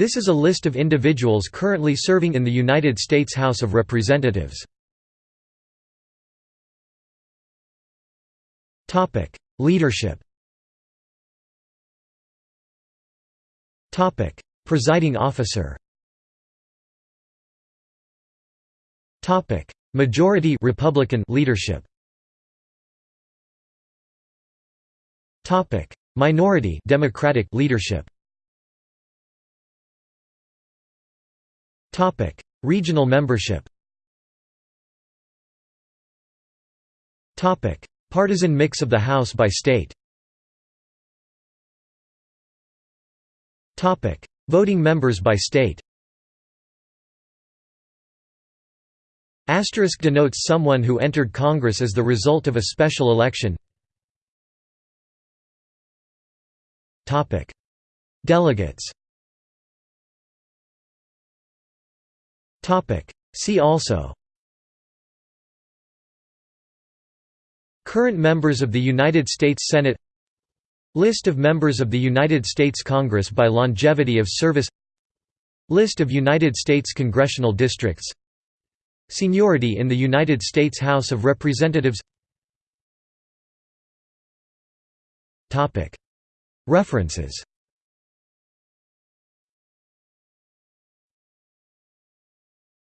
This is a list of individuals currently serving in the United States House of Representatives. Topic: Leadership Topic: Presiding officer Topic: Majority Republican leadership Topic: Minority Democratic leadership. Regional membership. Partisan mix of the House by state. Topic: Voting members by state. Asterisk denotes someone who entered Congress as the result of a special election Delegates See also. Current members of the United States Senate. List of members of the United States Congress by longevity of service. List of United States congressional districts. Seniority in the United States House of Representatives. References